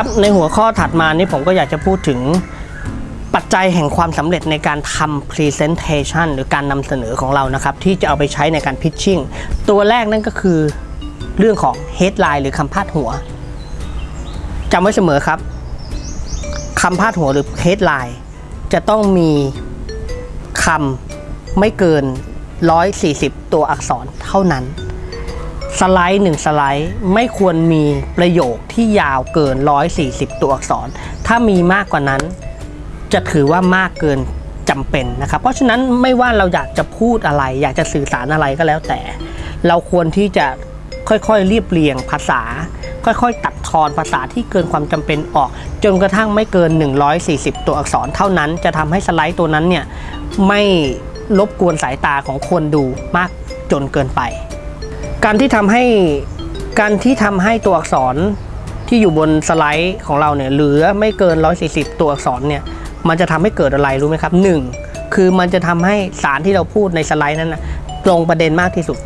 ครับ ในหัวข้อถัดมานี่ผมก็อยากจะพูดถึงปัจจัยแห่งความสำเร็จในการทำ Presentation หรือการนำเสนอของเรานะครับ ที่จะเอาไปใช้ในการ Pitching ตัวแรกนั่นก็คือเรื่องของ Headline หรือคำพาดหัวจำไว้เสมอครับคำพาดหัวหรือ Headline จะต้องมีคำไม่เกิน 140 ตัวอักษรเท่านั้น สไลด์หนึ่งสไลด์ไม่ควรมีประโยคที่ยาวเกิน 140 ตัวอักษร ถ้ามีมากกว่านั้น จะถือว่ามากเกินจำเป็นนะครับ เพราะฉะนั้นไม่ว่าเราอยากจะพูดอะไร อยากจะสื่อสารอะไรก็แล้วแต่ เราควรที่จะค่อยๆเรียบเรียงภาษา ค่อยๆ ตัดทอนภาษาที่เกินความจำเป็นออก จนกระทั่งไม่เกิน 140 ตัวอักษรเท่านั้น จะทำให้สไลด์ตัวนั้นเนี่ยไม่รบกวนสายตาของคนดูมากจนเกินไป การที่ทำให้การที่ทำให้ตัวอักษรที่อยู่บนสไลด์ของเราเนี่ยเหลือไม่เกิน 140 ตัวอักษรเนี่ยมันจะทำให้เกิดอะไรรู้ไหมครับ 1. คือมันจะทำให้สารที่เราพูดในสไลด์นั้นนะตรงประเด็นมากที่สุด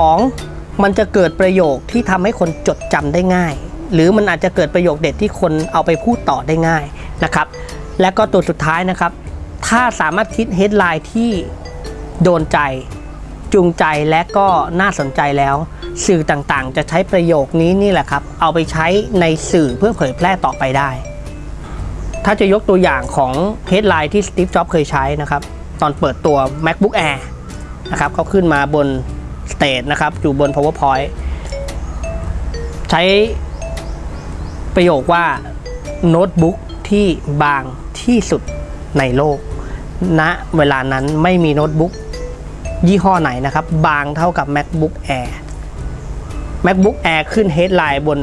2. มันจะเกิดประโยคที่ทำให้คนจดจำได้ง่าย หรือมันอาจจะเกิดประโยคเด็ดที่คนเอาไปพูดต่อได้ง่ายนะครับ และก็ตัวสุดท้ายนะครับ ถ้าสามารถคิด headline ที่โดนใจ จูงใจและก็น่าสนใจแล้ว สื่อต่างๆ จะใช้ประโยคนี้นี่แหละครับ เอาไปใช้ในสื่อเพื่อเผยแพร่ต่อไปได้ ถ้าจะยกตัวอย่างของ headline ที่ Steve Jobs เคยใช้นะครับ ตอนเปิดตัว MacBook Air นะครับเขาขึ้นมาบนสเตจนะครับ อยู่บน PowerPoint ใช้ประโยคว่าโน้ตบุ๊กที่บางที่สุดในโลกณเวลานั้นไม่มีโน้ตบุ๊ก ยี่ห้อไหนนะครับ บางเท่ากับ MacBook Air MacBook Air ขึ้น headline บน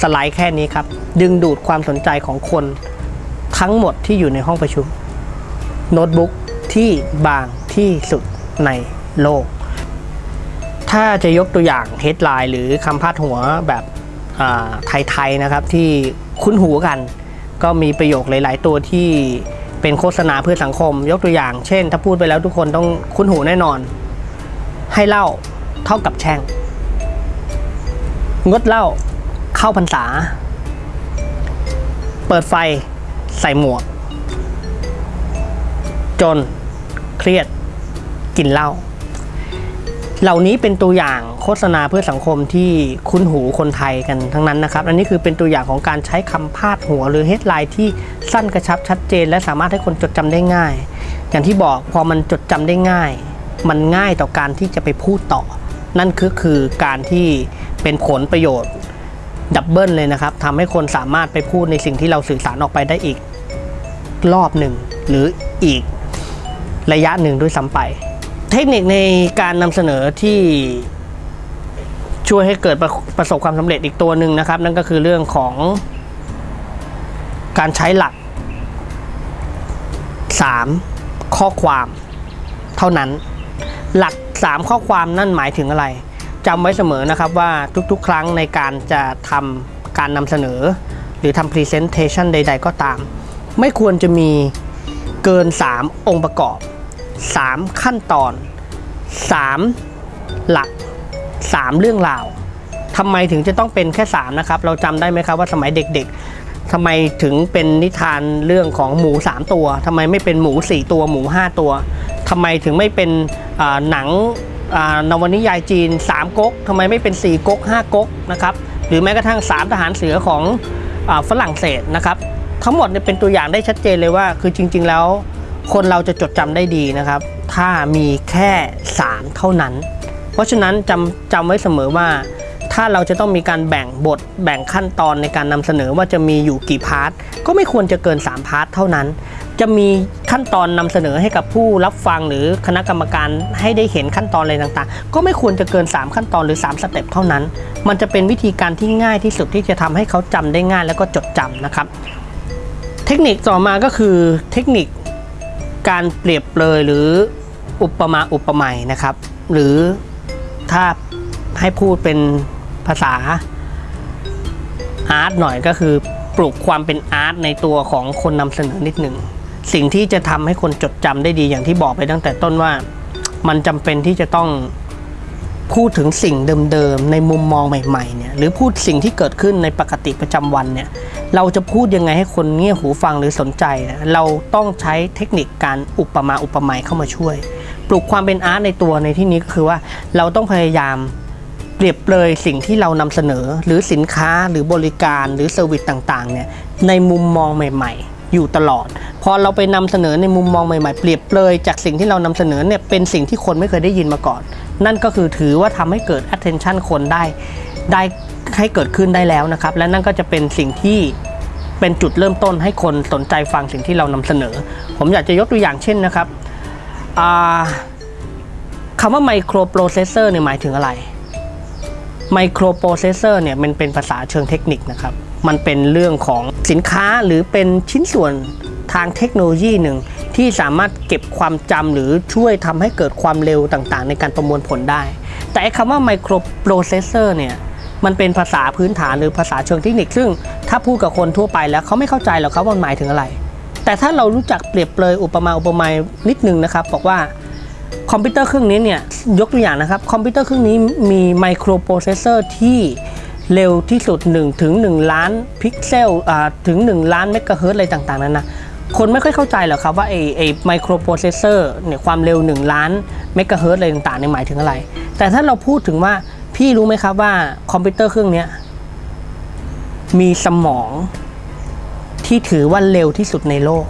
สไลด์แค่นี้ครับ ดึงดูดความสนใจของคนทั้งหมดที่อยู่ในห้องประชุม โน้ตบุ๊กที่บางที่สุดในโลก ถ้าจะยกตัวอย่าง headline หรือคำพาดหัวแบบไทยๆนะครับที่คุ้นหูกัน ก็มีประโยคหลาย ๆ ตัวที่ เป็นโฆษณาเพื่อสังคม ยกตัวอย่าง เช่น ถ้าพูดไปแล้วทุกคนต้องคุ้นหูแน่นอน ให้เล่าเท่ากับแช่ง งดเล่าเข้าพรรษา เปิดไฟใส่หมวก จนเครียดกินเหล้า เหล่านี้เป็นตัวอย่างโฆษณาเพื่อสังคมที่คุ้นหูคนไทยกันทั้งนั้นนะครับ อันนี้คือเป็นตัวอย่างของการใช้คำพาดหัวหรือ headline ที่สั้นกระชับชัดเจน และสามารถให้คนจดจำได้ง่าย อย่างที่บอกพอมันจดจำได้ง่าย มันง่ายต่อการที่จะไปพูดต่อ นั่นคือคือการที่เป็นผลประโยชน์ดับเบิลเลยนะครับทำให้คนสามารถไปพูดในสิ่งที่เราสื่อสารออกไปได้อีกรอบหนึ่งหรืออีกระยะหนึ่งด้วยซ้ำไป เทคนิคในการนำเสนอที่ช่วยให้เกิดประประสบความสำเร็จอีกตัวหนึ่งนะครับ นั่นก็คือเรื่องของการใช้หลัก 3 ข้อความเท่านั้น หลัก 3 ข้อความนั่นหมายถึงอะไรจำไว้เสมอนะครับว่าทุกๆ ครั้งในการจะทำการนำเสนอ หรือทำ Presentation ใด ๆ ก็ตาม ไม่ควรจะมีเกิน 3 องค์ประกอบ 3 ขั้นตอน 3 หลัก 3 เรื่องราวทำไมถึงจะต้องเป็นแค่ 3 นะครับ เราจำได้ไหมครับว่าสมัยเด็กๆทำไมถึงเป็นนิทานเรื่องของหมู 3 ตัวทำไมไม่เป็นหมู 4 ตัวหมู 5 ตัวทำไมถึงไม่เป็นหนังนวนิยายจีน 3ก๊กทำไมไม่เป็น 4ก๊ก5ก๊กนะครับหรือแม้กระทั่ง 3 ทหารเสือของฝรั่งเศสนะครับทั้งหมดเนี่ยเป็นตัวอย่างได้ชัดเจนเลยว่า คือจริง ๆ แล้ว คนเราจะจดจำได้ดีนะครับ ถ้ามีแค่สามเท่านั้น เพราะฉะนั้นจำจำไว้เสมอว่า ถ้าเราจะต้องมีการแบ่งบทแบ่งขั้นตอนในการนำเสนอว่าจะมีอยู่กี่ part ก็ไม่ควรจะเกิน 3 part เท่านั้น จะมีขั้นตอนนำเสนอให้กับผู้รับฟังหรือคณะกรรมการให้ได้เห็นขั้นตอนอะไรต่างๆ ก็ไม่ควรจะเกิน 3 ขั้นตอนหรือ 3 สเต็ปเท่านั้น มันจะเป็นวิธีการที่ง่ายที่สุดที่จะทำให้เขาจำได้ง่ายแล้วก็จดจำนะครับ เทคนิคต่อมาก็คือเทคนิค การเปรียบเลยหรืออุปมาอุปไมยนะครับ หรือถ้าให้พูดเป็นภาษาอาร์ตหน่อยก็คือปลุกความเป็นอาร์ตในตัวของคนนำเสนอนิดหนึ่งสิ่งที่จะทำให้คนจดจำได้ดีอย่างที่บอกไปตั้งแต่ต้นว่า มันจำเป็นที่จะต้อง พูดถึงสิ่งเดิมๆในมุมมองใหม่ๆเนี่ยหรือพูดสิ่งที่เกิดขึ้นในปกติประจำวันเนี่ยเราจะพูดยังไงให้คนเงี่ยหูฟังหรือสนใจเนี่ยเราต้องใช้เทคนิคการอุปมาอุปไมยเข้ามาช่วย ปลุกความเป็นอาร์ตในตัวในที่นี้ก็คือว่าเราต้องพยายามเปรียบเปรยสิ่งที่เรานำเสนอ หรือสินค้าหรือบริการหรือ service ต่างๆเนี่ยในมุมมองใหม่ ๆอยู่ตลอด พอเราไปนำเสนอในมุมมองใหม่ๆ เปรียบเปรยจากสิ่งที่เรานำเสนอเนี่ยเป็นสิ่งที่คนไม่เคยได้ยินมาก่อน นั่นก็คือถือว่าทำให้เกิด attention คนได้ได้ให้เกิดขึ้นได้แล้วนะครับ และนั่นก็จะเป็นสิ่งที่เป็นจุดเริ่มต้นให้คนสนใจฟังสิ่งที่เรานำเสนอ ผมอยากจะยกตัวอย่างเช่นนะครับคำว่า microprocessor เนี่ยหมายถึงอะไร microprocessor เนี่ยมันเป็นภาษาเชิงเทคนิคนะครับ มันเป็นเรื่องของสินค้าหรือเป็นชิ้นส่วน ทางเทคโนโลยีหนึ่งที่สามารถเก็บความจำหรือช่วยทำให้เกิดความเร็วต่างๆ ในการประมวลผลได้ แต่ไอคำว่า microprocessor เนี่ยมันเป็นภาษาพื้นฐานหรือภาษาเชิงเทคนิค ซึ่งถ้าพูดกับคนทั่วไปแล้วเขาไม่เข้าใจหรอกครับว่ามันหมายถึงอะไร แต่ถ้าเรารู้จักเปรียบเปรยอุปมาอุปไมยนิดนึงนะครับบอกว่าคอมพิวเตอร์เครื่องนี้เนี่ยยกตัวอย่างนะครับคอมพิวเตอร์เครื่องนี้มี microprocessor ที่เร็วที่สุด1ถึง1ล้านพิกเซลถึง 1 ล้านเมกะเฮิรตซ์อะไรต่างๆนั้นนะ คนไม่ค่อยเข้าใจหรอกครับว่าไอ้ไอ microprocessor เนี่ยความเร็ว 1 ล้านเมกะเฮิร์ตอะไรต่างๆเนี่ยหมายถึงอะไร แต่ถ้าเราพูดถึงว่าพี่รู้ไหมครับว่าคอมพิวเตอร์เครื่องนี้มีสมองที่ถือว่าเร็วที่สุดในโลก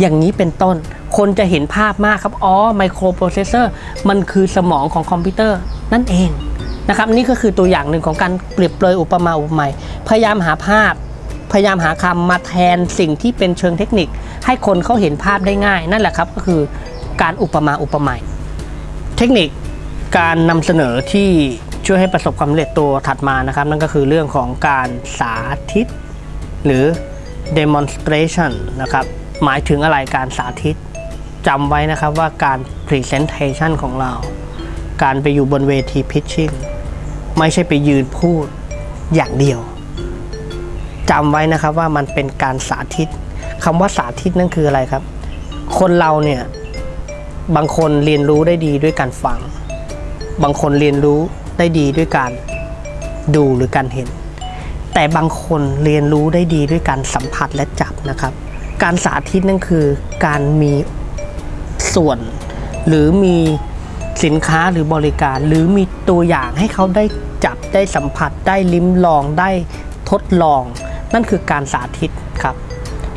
อย่างนี้เป็นต้น คนจะเห็นภาพมากครับ อ๋อ microprocessor มันคือสมองของคอมพิวเตอร์นั่นเองนะครับนี่ก็คือตัวอย่างหนึ่งของการเปรียบเปรยอุปมาอุปไมยพยายามหาภาพ พยายามหาคำมาแทนสิ่งที่เป็นเชิงเทคนิค ให้คนเขาเห็นภาพได้ง่าย นั่นแหละครับก็คือการอุปมาอุปไมยเทคนิคการนำเสนอที่ช่วยให้ประสบความสำเร็จตัวถัดมานะครับ นั่นก็คือเรื่องของการสาธิต หรือ demonstration นะครับ หมายถึงอะไรการสาธิตจำไว้นะครับว่าการ presentation ของเรา การไปอยู่บนเวที pitching ไม่ใช่ไปยืนพูดอย่างเดียวจำไว้นะครับว่ามันเป็นการสาธิต คำว่าสาธิตนั่นคืออะไรครับ คนเราเนี่ยบางคนเรียนรู้ได้ดีด้วยการฟัง บางคนเรียนรู้ได้ดีด้วยการดูหรือการเห็น แต่บางคนเรียนรู้ได้ดีด้วยการสัมผัสและจับนะครับ การสาธิตนั่นคือการมีส่วน หรือมีสินค้าหรือบริการ หรือมีตัวอย่างให้เขาได้จับได้สัมผัสได้ลิ้มลองได้ทดลอง นั่นคือการสาธิตครับ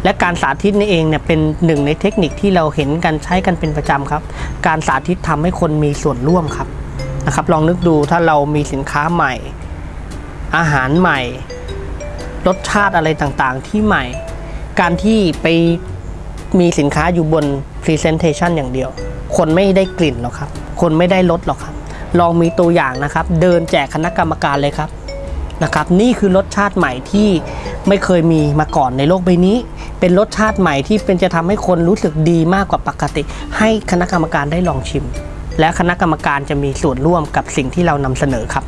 และการสาธิตนี่เองเนี่ยเป็นหนึ่งในเทคนิคที่เราเห็นกันใช้กันเป็นประจำครับ การสาธิตทำให้คนมีส่วนร่วมครับนะครับ ลองนึกดูถ้าเรามีสินค้าใหม่ อาหารใหม่ รสชาติอะไรต่างๆ ที่ใหม่ การที่ไปมีสินค้าอยู่บน Presentation อย่างเดียว คนไม่ได้กลิ่นหรอกครับ คนไม่ได้รสหรอกครับ ลองมีตัวอย่างนะครับ เดินแจกคณะกรรมการเลยครับ นะครับนี่คือรสชาติใหม่ที่ไม่เคยมีมาก่อนในโลกใบนี้ เป็นรสชาติใหม่ที่เป็นจะทำให้คนรู้สึกดีมากกว่าปกติ ให้คณะกรรมการได้ลองชิม และคณะกรรมการจะมีส่วนร่วมกับสิ่งที่เรานำเสนอครับ